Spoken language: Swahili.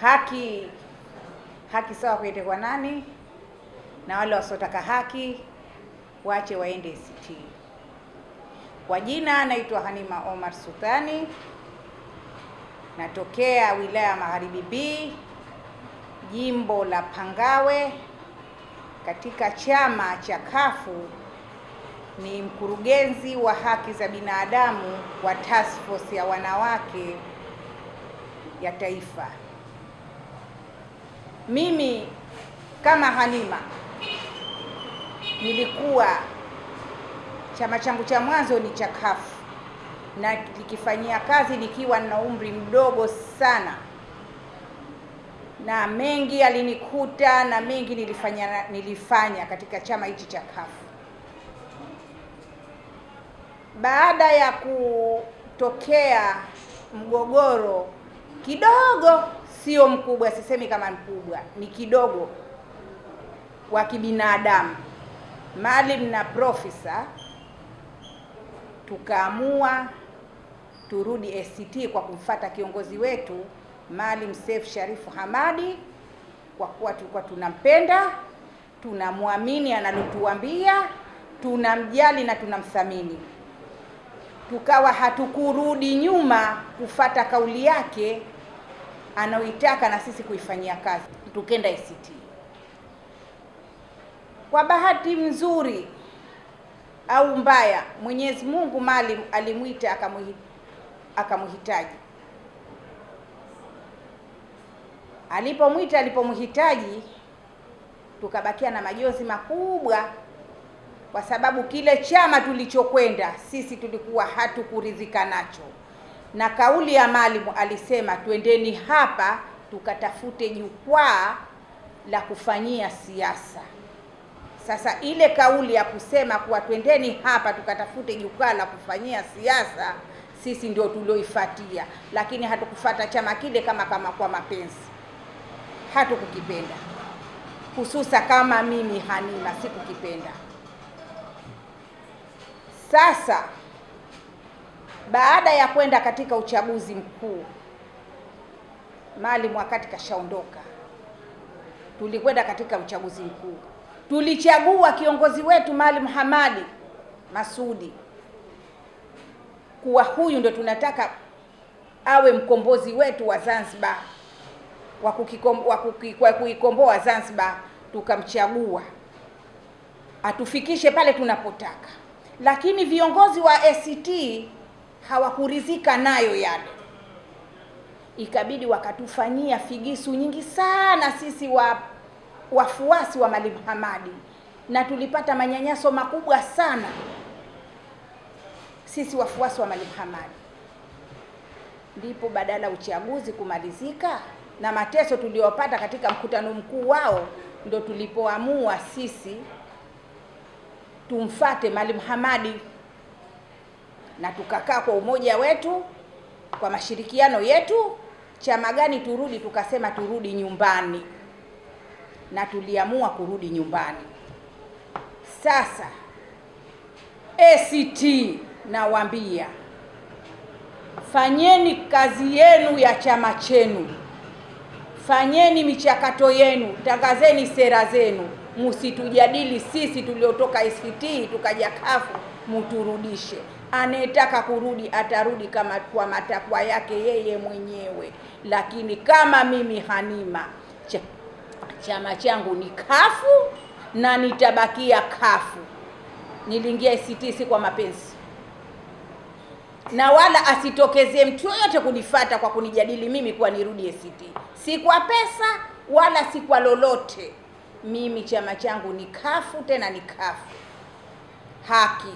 haki haki sawa kuende kwa nani, na wale wasiotaka haki wache waende ACT. Kwa jina naitwa Hanima Omar Sultani, natokea wilaya ya Magharibi B, jimbo la Pangawe, katika chama cha kafu ni mkurugenzi wa haki za binadamu wa task force ya wanawake ya taifa. Mimi kama Halima nilikuwa chama changu cha mwanzo ni cha kafu na nikifanyia kazi nikiwa na umri mdogo sana, na mengi alinikuta na mengi nilifanya nilifanya katika chama hichi cha kafu. Baada ya kutokea mgogoro kidogo, sio mkubwa, sisemi kama mkubwa, ni kidogo, wa kibinadamu, Maalim na Profesa tukaamua turudi ACT kwa kumfata kiongozi wetu Maalim Seif Sharifu Hamadi, kwa kuwa tulikuwa tunampenda, tunamwamini analotuambia, tunamjali na tunamthamini. Tukawa hatukurudi nyuma kufata kauli yake anaoitaka na sisi kuifanyia kazi, tukenda ACT. Kwa bahati nzuri au mbaya, Mwenyezi Mungu Maalim alimwita akamhitaji. Alipomwita, alipomhitaji, tukabakia na majonzi makubwa, kwa sababu kile chama tulichokwenda sisi tulikuwa hatukuridhika nacho, na kauli ya Maalim alisema, twendeni hapa tukatafute jukwaa la kufanyia siasa. Sasa ile kauli ya kusema kuwa twendeni hapa tukatafute jukwaa la kufanyia siasa, sisi ndio tulioifuatia, lakini hatukufata chama kile kama kama kwa mapenzi, hatukukipenda, hususa kama mimi Hanima sikukipenda. Sasa baada ya kwenda katika uchaguzi mkuu, Maalim wakati kashaondoka, tulikwenda katika uchaguzi mkuu. Tulichagua kiongozi wetu Maalim Hamadi Masudi kuwa huyu ndio tunataka awe mkombozi wetu wa Zanzibar wa kuikomboa Zanzibar. Tukamchagua. Atufikishe pale tunapotaka, lakini viongozi wa ACT hawakuridhika nayo yale, ikabidi wakatufanyia figisu nyingi sana sisi wa wafuasi wa Mwalimu Hamadi na tulipata manyanyaso makubwa sana sisi wafuasi wa Mwalimu Hamadi. Ndipo badala uchaguzi kumalizika na mateso tuliyopata katika mkutano mkuu wao, ndo tulipoamua sisi tumfate Mwalimu Hamadi na tukakaa kwa umoja wetu, kwa mashirikiano yetu, chama gani turudi, tukasema turudi nyumbani. Na tuliamua kurudi nyumbani. Sasa ACT nawaambia, fanyeni kazi yenu ya chama chenu, fanyeni michakato yenu, tangazeni sera zenu, msitujadili sisi tuliotoka ACT tukaja kafu, muturudishe. Anayetaka kurudi atarudi kama kwa matakwa yake yeye mwenyewe, lakini kama mimi hanima chama changu ni kafu na nitabakia kafu. Niliingia ACT si kwa mapenzi, na wala asitokezee mtu yoyote kunifata kwa kunijadili mimi kuwa nirudi ACT, si kwa pesa wala si kwa lolote. Mimi chama changu ni kafu, tena ni kafu haki.